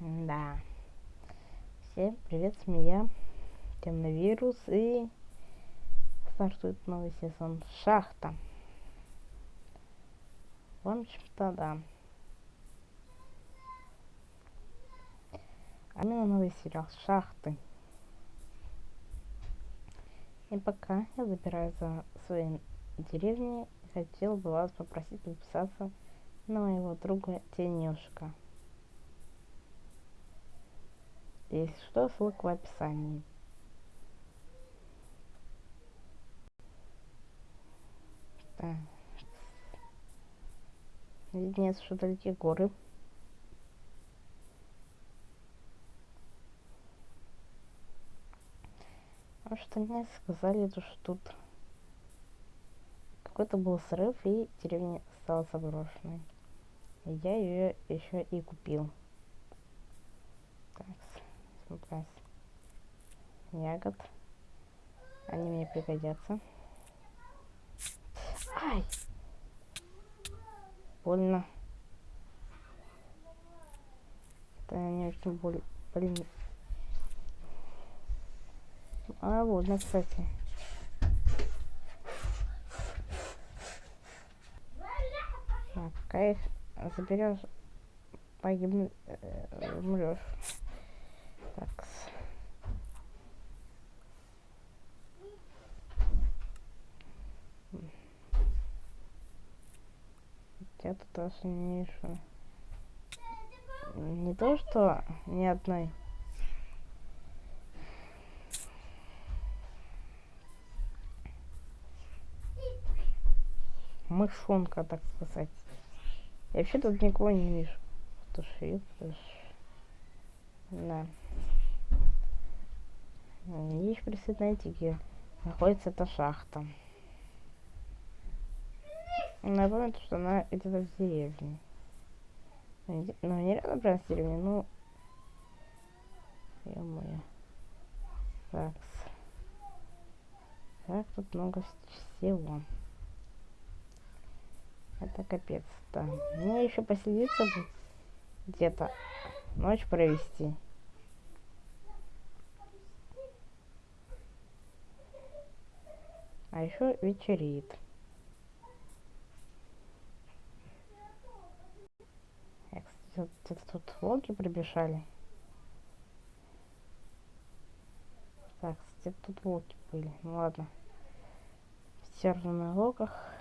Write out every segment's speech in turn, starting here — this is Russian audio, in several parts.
Да. Всем привет, с меня Темновирус и стартует новый сезон Шахта. В общем-то, да. А именно новый сериал Шахты. И пока я забираю за свои деревни, хотел бы вас попросить подписаться на моего друга Тенюшка. Если что, ссылка в описании. Виднеется, что горы. Потому что мне сказали, что тут какой-то был срыв и деревня стала заброшенной. Я ее еще и купил. Так, смотря ягод. Они мне пригодятся. Ай! Больно. Это не очень боль... Блин. А, больно, кстати. Так, пока их заберешь, погибнешь, э, умрешь. Так. Я тут даже не то, что ни одной. Мышонка, так сказать. Я вообще тут никого не вижу. Туши, туши. Да. Видишь, представляете, где находится эта шахта. Напомню, что она где-то в деревне. Ну, не рядом прям с деревней, ну... Ё-моё. Так. Так, тут много всего. Это капец, да. Мне еще поселиться где-то ночь провести. А еще вечерит. Где-то тут волки прибежали. Так, где тут волки были. Ну ладно. В на локах.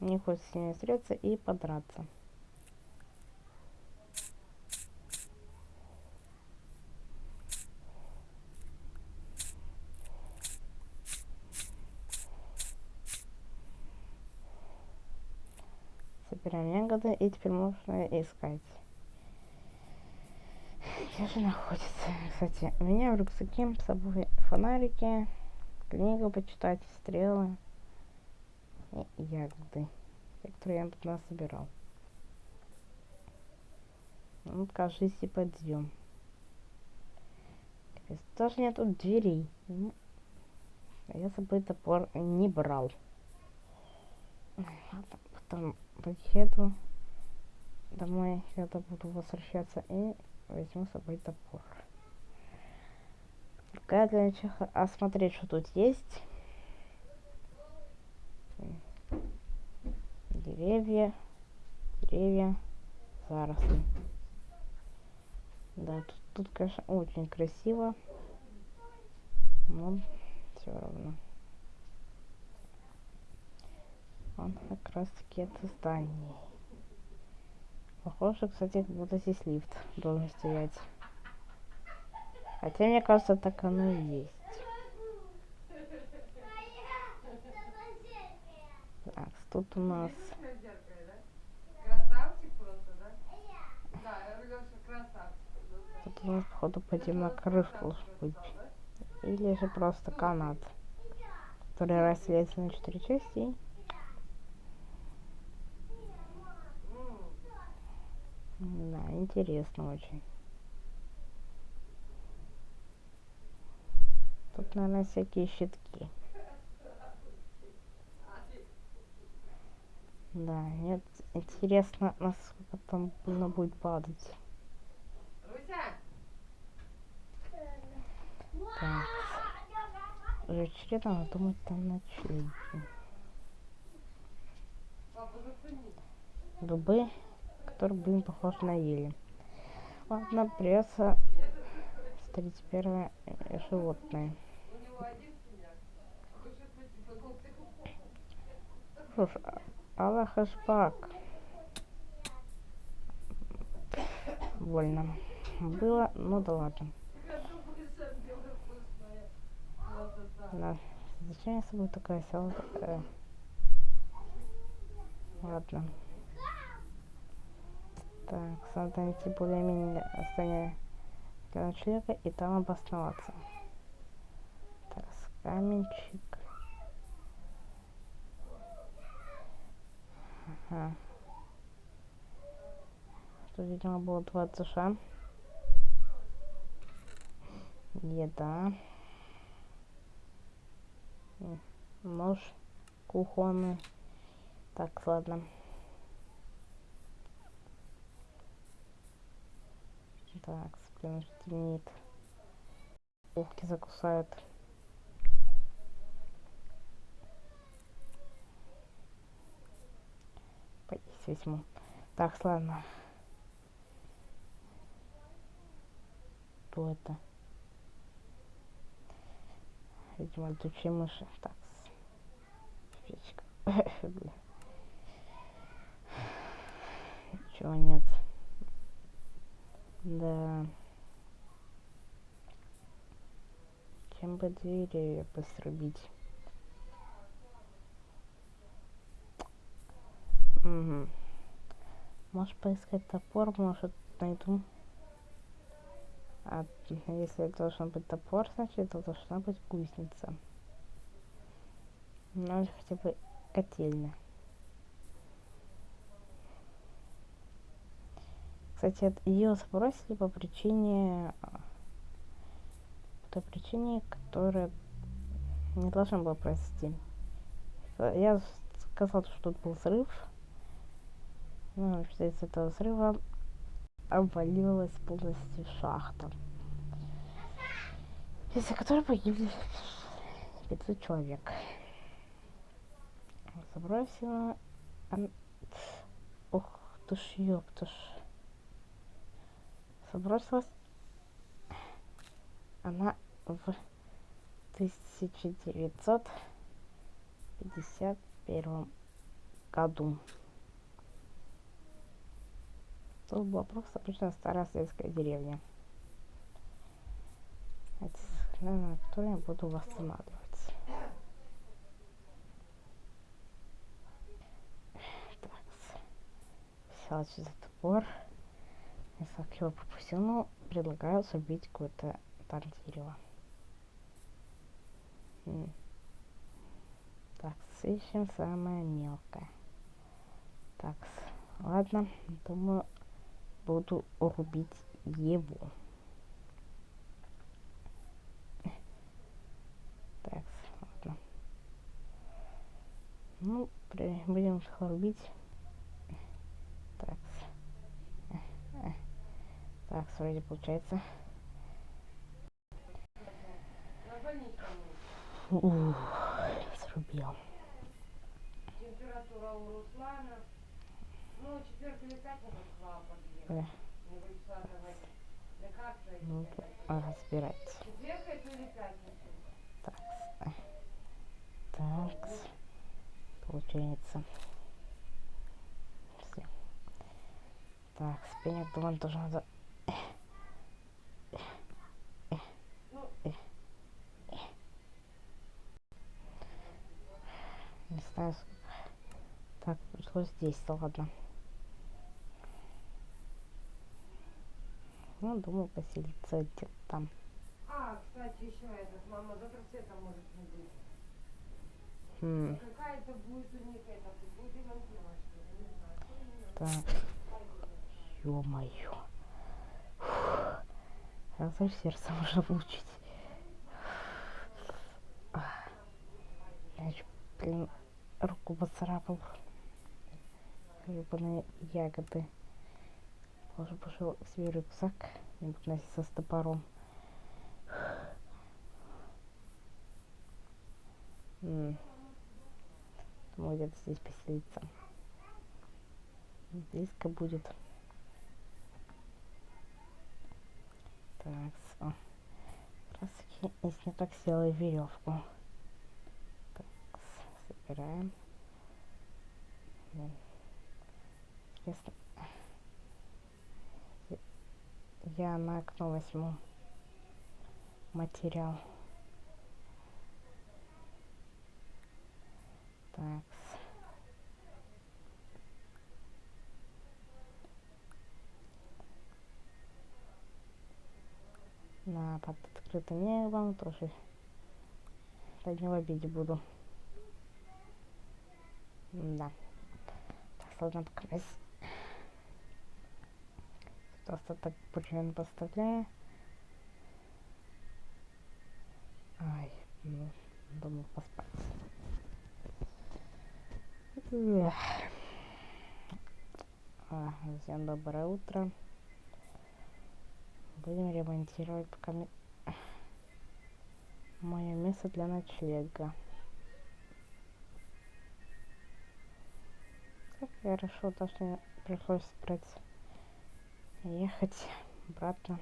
Не хочется с ними встретиться и подраться. Собираем ягоды и теперь можно искать. Где же находится? Кстати, у меня в рюкзаке с собой фонарики, книгу почитать, стрелы и ягоды, которые я тут собирал. Ну, кажись, и подъем. Даже нету дверей. Ну, я с собой топор не брал. Потом поеду домой, когда буду возвращаться, и возьму с собой топор. Пока для начала осмотреть, что тут есть. деревья, деревья, заросли. Да, тут, тут, конечно, очень красиво, но все равно. Он как раз таки это здание. Похоже, кстати, как будто здесь лифт должен стоять. Хотя, мне кажется, так оно и есть. Так, тут у нас Тут у нас, походу, пойдем на крышу быть. Или же просто канат, который разделяется на четыре части. Да, интересно очень. Тут, наверное, всякие щитки. Да, нет, интересно, насколько там больно будет падать. Так. Вечерина, надо думать, там ночлеги. Дубы, которые, блин, похожи на ели. Ладно, придется встретить первое э, животное. Что ж, а- Аллах Ашбак. Больно. Было, ну да ладно. Да. Зачем я с собой такая села? Э, ладно. Так, найти более-менее расстояние для ночлега и там обосноваться. Так, каменчик. Ага. Тут, видимо, было два этажа. Еда. Нож кухонный. Так, ладно. Так, блин, темнеет. Улки закусают. Поесть возьму. Так, ладно. Кто это? Видимо, летучие мыши. Так. Печка. Ничего нет. Да. Чем бы двери быстро бить? Угу. Можешь поискать топор, может найду. А если должен быть топор, значит это должна быть гусеница. Ну или хотя бы котельная. Кстати, ее сбросили по причине по той причине, которая не должна была произойти. Я сказал, что тут был взрыв. Ну, из этого взрыва обвалилась полностью шахта. Из-за которой погибли 500 человек. Забросила... Ух ты ж, ёпта ж. Забросилась она в 1951 году. Тут была просто обычная старая советская деревня. Это на которой я буду восстанавливать. Так, взяла сюда топор. Я его пропустил, ну, предлагаю забить какое-то там дерево. Так, ищем самое мелкое. Так, ладно, думаю, буду рубить его. Так, ладно. Ну, будем рубить. Так. Так, вроде получается. Ух, срубил. Температура у Руслана. Ну, четвертый говорить. Лекарство Ну, разбирать. Так. Так. Получается. Всё. Так, спиннинг, думаю, тоже надо... Не знаю. Так, пришлось здесь, ладно. Ну, думаю, поселиться где-то там. А, кстати, еще этот, мама завтра света может не быть. Хм, Какая-то будет у них это, будет ремонтировать, что ли, не знаю. что именно. Так. Ё-моё. Сразу сердце можно получить. Я чё, блин, руку поцарапал. Ёбаные ягоды. Положу пошел себе рюкзак. Не буду носиться с топором. Думаю, где-то здесь поселиться. Близко будет. Как раз не так сделаю веревку. Так, собираем. Интересно. Я на окно возьму материал. Так. На под открытым небом тоже не в обиде буду. Да. Так, ладно, пока Просто так примерно поставляю. Ай, ну, думаю поспать. Эх. А, всем доброе утро. Будем ремонтировать пока мое место для ночлега. Как хорошо, то что пришлось брать ехать обратно.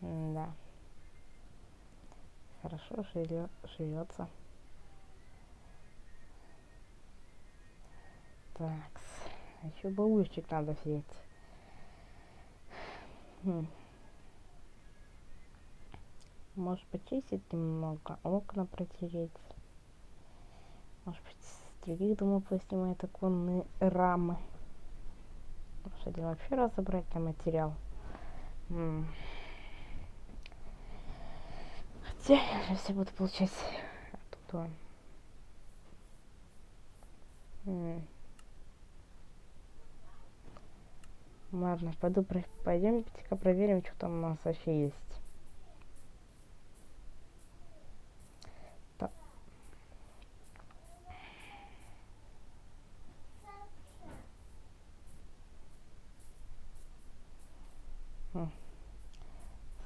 да. Хорошо живется. Так, еще бабушечек надо взять. Хм. Может почистить немного, окна протереть. Может быть других домов поснимать оконные рамы. Может один вообще разобрать на материал. М Хотя я же все буду получать оттуда. М Ладно, пойду, пойдемте-ка проверим, что там у нас вообще есть.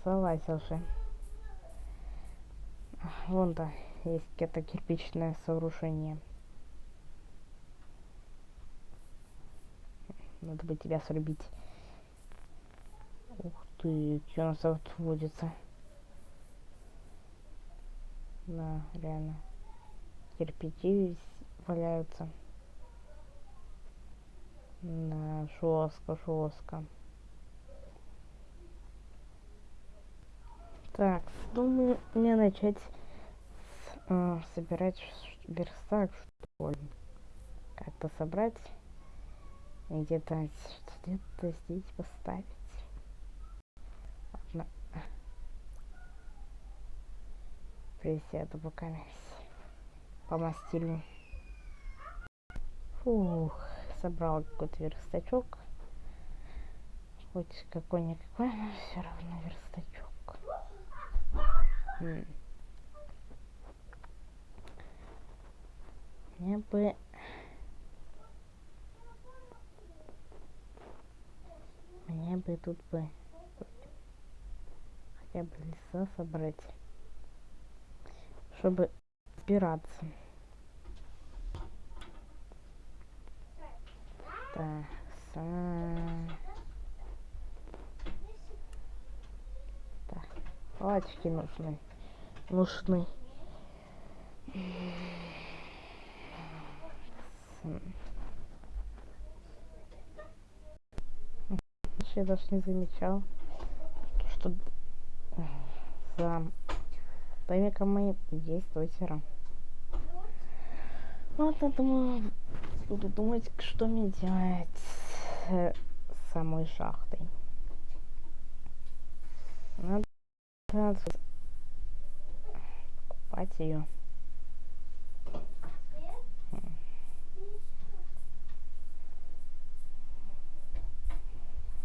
Слазил же. Вон да, есть это кирпичное сооружение. Надо бы тебя срубить. Ух ты, что у нас тут водится. Да, реально. Кирпичи валяются. Да, жестко, жестко. Так, думаю, мне начать с, э, собирать верстак, что ли. Как-то собрать где-то где-то здесь поставить. Ладно. Присяду пока помастилю. Фух, собрал какой-то верстачок. Хоть какой-никакой, но все равно верстачок. Мне бы... Мне бы тут бы хотя бы леса собрать, чтобы опираться. Так, так, палочки нужны нужны. Я даже не замечал, что за моим есть озеро. Вот я думаю, буду думать, что мне делать с самой шахтой. Надо покупать ее.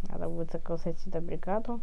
Надо будет заказать сюда бригаду.